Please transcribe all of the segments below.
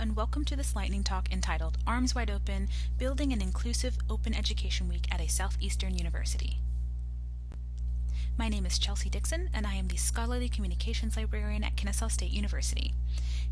and welcome to this lightning talk entitled Arms Wide Open Building an Inclusive Open Education Week at a Southeastern University. My name is Chelsea Dixon, and I am the Scholarly Communications Librarian at Kennesaw State University.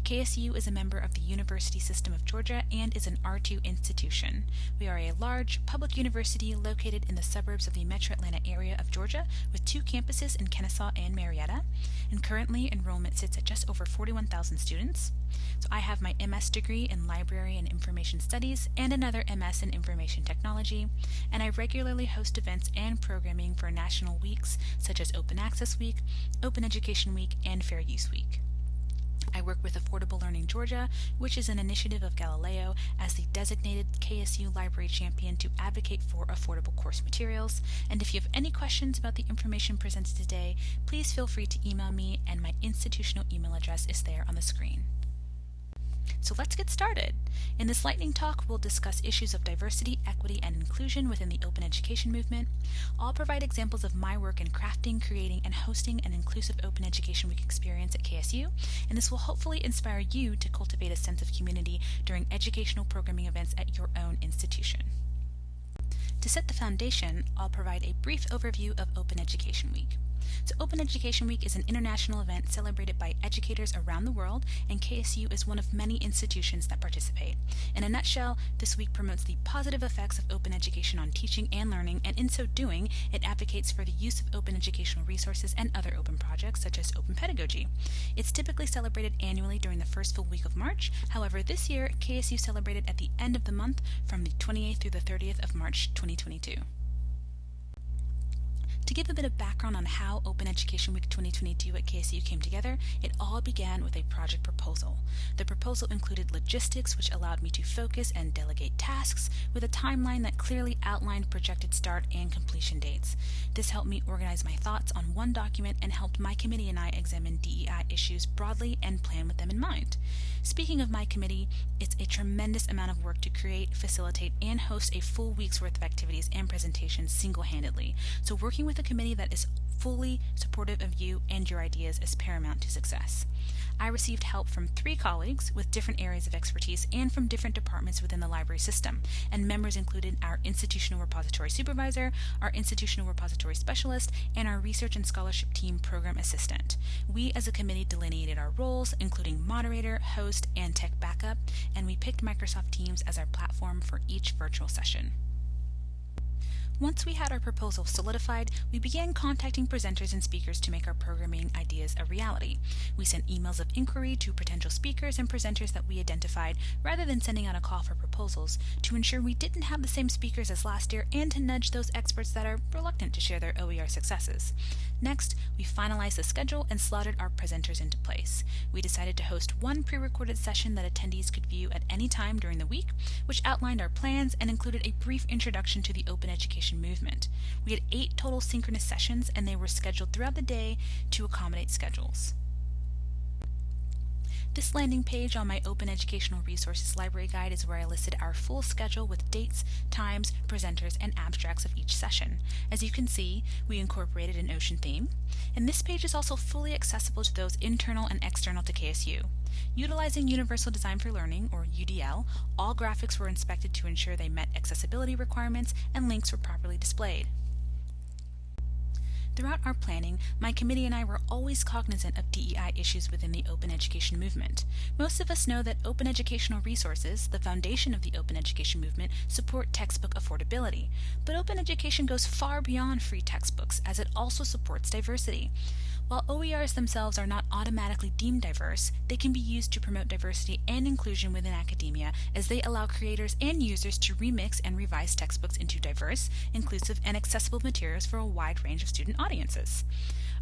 KSU is a member of the University System of Georgia and is an R2 institution. We are a large public university located in the suburbs of the metro Atlanta area of Georgia with two campuses in Kennesaw and Marietta. And currently, enrollment sits at just over 41,000 students. So I have my MS degree in Library and Information Studies and another MS in Information Technology, and I regularly host events and programming for national weeks such as Open Access Week, Open Education Week, and Fair Use Week. I work with Affordable Learning Georgia, which is an initiative of Galileo, as the designated KSU Library Champion to advocate for affordable course materials. And if you have any questions about the information presented today, please feel free to email me, and my institutional email address is there on the screen. So let's get started. In this lightning talk, we'll discuss issues of diversity, equity, and inclusion within the open education movement. I'll provide examples of my work in crafting, creating, and hosting an inclusive open education week experience at KSU, and this will hopefully inspire you to cultivate a sense of community during educational programming events at your own institution. To set the foundation, I'll provide a brief overview of Open Education Week. So Open Education Week is an international event celebrated by educators around the world, and KSU is one of many institutions that participate. In a nutshell, this week promotes the positive effects of open education on teaching and learning, and in so doing, it advocates for the use of open educational resources and other open projects, such as open pedagogy. It's typically celebrated annually during the first full week of March. However, this year, KSU celebrated at the end of the month from the 28th through the 30th of March 2022. To give a bit of background on how Open Education Week 2022 at KSU came together, it all began with a project proposal. The proposal included logistics, which allowed me to focus and delegate tasks with a timeline that clearly outlined projected start and completion dates. This helped me organize my thoughts on one document and helped my committee and I examine DEI issues broadly and plan with them in mind. Speaking of my committee, it's a tremendous amount of work to create, facilitate, and host a full week's worth of activities and presentations single-handedly. So working with a committee that is fully supportive of you and your ideas is paramount to success. I received help from three colleagues with different areas of expertise and from different departments within the library system, and members included our institutional repository supervisor, our institutional repository specialist, and our research and scholarship team program assistant. We as a committee delineated our roles, including moderator, host, and tech backup, and we picked Microsoft Teams as our platform for each virtual session. Once we had our proposal solidified, we began contacting presenters and speakers to make our programming ideas a reality. We sent emails of inquiry to potential speakers and presenters that we identified, rather than sending out a call for proposals, to ensure we didn't have the same speakers as last year and to nudge those experts that are reluctant to share their OER successes. Next, we finalized the schedule and slotted our presenters into place. We decided to host one pre-recorded session that attendees could view at any time during the week, which outlined our plans and included a brief introduction to the open education movement. We had eight total synchronous sessions and they were scheduled throughout the day to accommodate schedules. This landing page on my Open Educational Resources Library Guide is where I listed our full schedule with dates, times, presenters, and abstracts of each session. As you can see, we incorporated an ocean theme, and this page is also fully accessible to those internal and external to KSU. Utilizing Universal Design for Learning, or UDL, all graphics were inspected to ensure they met accessibility requirements and links were properly displayed. Throughout our planning, my committee and I were always cognizant of DEI issues within the open education movement. Most of us know that open educational resources, the foundation of the open education movement, support textbook affordability. But open education goes far beyond free textbooks as it also supports diversity. While OERs themselves are not automatically deemed diverse, they can be used to promote diversity and inclusion within academia as they allow creators and users to remix and revise textbooks into diverse, inclusive, and accessible materials for a wide range of student audiences.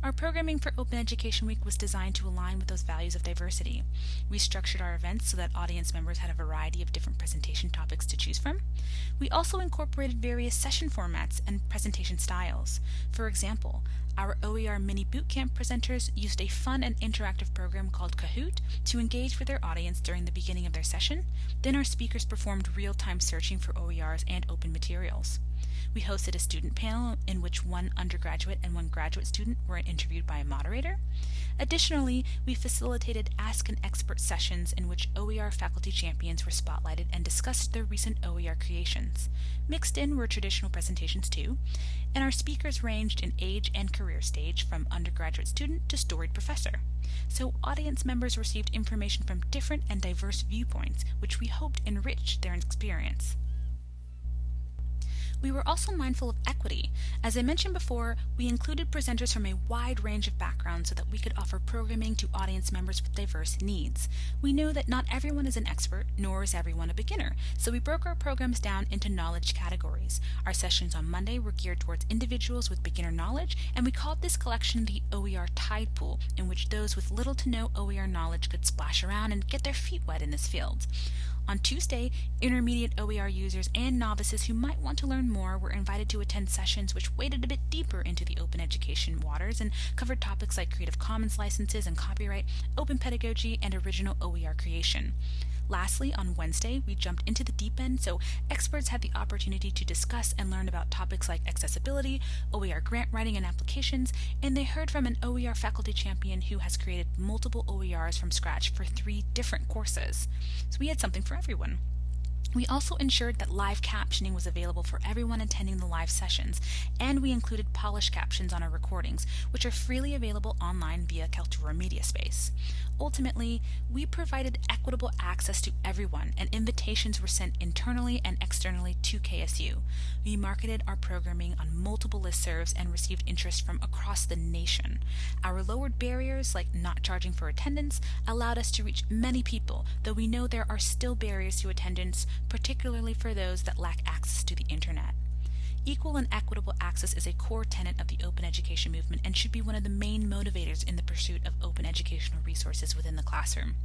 Our programming for Open Education Week was designed to align with those values of diversity. We structured our events so that audience members had a variety of different presentation topics to choose from. We also incorporated various session formats and presentation styles. For example, our OER Mini Bootcamp presenters used a fun and interactive program called Kahoot to engage with their audience during the beginning of their session. Then our speakers performed real-time searching for OERs and open materials. We hosted a student panel in which one undergraduate and one graduate student were interviewed by a moderator. Additionally, we facilitated Ask an Expert sessions in which OER faculty champions were spotlighted and discussed their recent OER creations. Mixed in were traditional presentations too, and our speakers ranged in age and career stage from undergraduate student to storied professor. So audience members received information from different and diverse viewpoints, which we hoped enriched their experience. We were also mindful of equity. As I mentioned before, we included presenters from a wide range of backgrounds so that we could offer programming to audience members with diverse needs. We know that not everyone is an expert, nor is everyone a beginner, so we broke our programs down into knowledge categories. Our sessions on Monday were geared towards individuals with beginner knowledge, and we called this collection the OER Tide Pool, in which those with little to no OER knowledge could splash around and get their feet wet in this field. On Tuesday, intermediate OER users and novices who might want to learn more were invited to attend sessions which waded a bit deeper into the open education waters and covered topics like Creative Commons licenses and copyright, open pedagogy, and original OER creation. Lastly, on Wednesday, we jumped into the deep end so experts had the opportunity to discuss and learn about topics like accessibility, OER grant writing and applications, and they heard from an OER faculty champion who has created multiple OERs from scratch for three different courses. So we had something for everyone. We also ensured that live captioning was available for everyone attending the live sessions, and we included polished captions on our recordings, which are freely available online via Kaltura Media Space. Ultimately, we provided equitable access to everyone, and invitations were sent internally and externally to KSU. We marketed our programming on multiple listservs and received interest from across the nation. Our lowered barriers, like not charging for attendance, allowed us to reach many people, though we know there are still barriers to attendance particularly for those that lack access to the internet. Equal and equitable access is a core tenet of the open education movement and should be one of the main motivators in the pursuit of open educational resources within the classroom.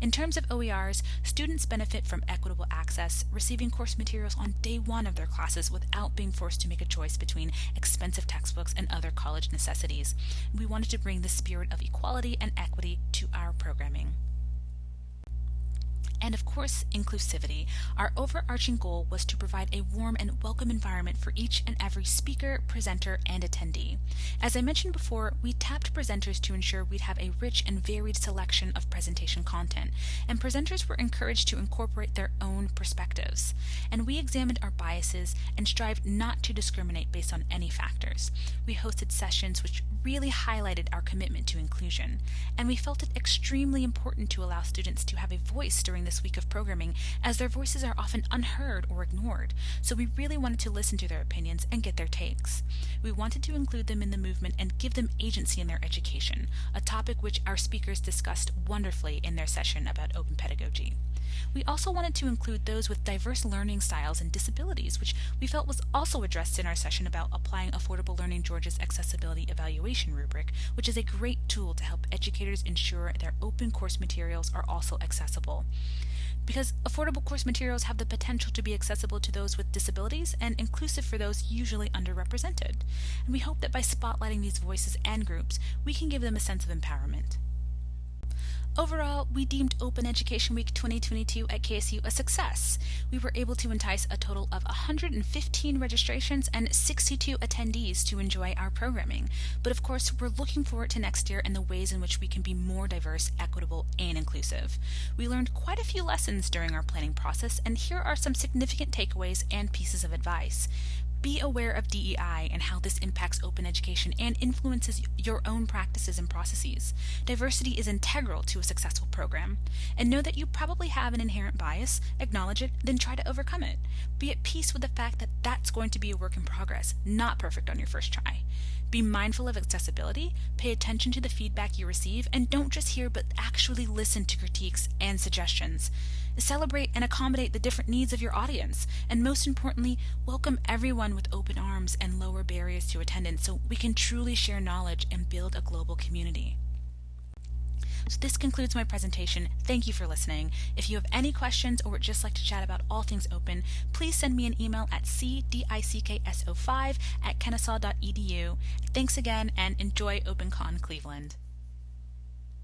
In terms of OERs, students benefit from equitable access, receiving course materials on day one of their classes without being forced to make a choice between expensive textbooks and other college necessities. We wanted to bring the spirit of equality and equity to our programming and of course inclusivity. Our overarching goal was to provide a warm and welcome environment for each and every speaker, presenter, and attendee. As I mentioned before, we tapped presenters to ensure we'd have a rich and varied selection of presentation content, and presenters were encouraged to incorporate their own perspectives. And we examined our biases and strived not to discriminate based on any factors. We hosted sessions which really highlighted our commitment to inclusion, and we felt it extremely important to allow students to have a voice during this week of programming as their voices are often unheard or ignored, so we really wanted to listen to their opinions and get their takes. We wanted to include them in the movement and give them agency in their education, a topic which our speakers discussed wonderfully in their session about open pedagogy. We also wanted to include those with diverse learning styles and disabilities, which we felt was also addressed in our session about applying Affordable Learning Georgia's accessibility evaluation rubric, which is a great tool to help educators ensure their open course materials are also accessible. Because affordable course materials have the potential to be accessible to those with disabilities and inclusive for those usually underrepresented. And we hope that by spotlighting these voices and groups, we can give them a sense of empowerment. Overall, we deemed Open Education Week 2022 at KSU a success. We were able to entice a total of 115 registrations and 62 attendees to enjoy our programming. But of course, we're looking forward to next year and the ways in which we can be more diverse, equitable, and inclusive. We learned quite a few lessons during our planning process, and here are some significant takeaways and pieces of advice. Be aware of DEI and how this impacts open education and influences your own practices and processes. Diversity is integral to a successful program. And know that you probably have an inherent bias, acknowledge it, then try to overcome it. Be at peace with the fact that that's going to be a work in progress, not perfect on your first try. Be mindful of accessibility, pay attention to the feedback you receive, and don't just hear but actually listen to critiques and suggestions. Celebrate and accommodate the different needs of your audience, and most importantly, welcome everyone with open arms and lower barriers to attendance so we can truly share knowledge and build a global community. So this concludes my presentation. Thank you for listening. If you have any questions or would just like to chat about all things open, please send me an email at cdickso5 at kennesaw.edu. Thanks again and enjoy OpenCon Cleveland.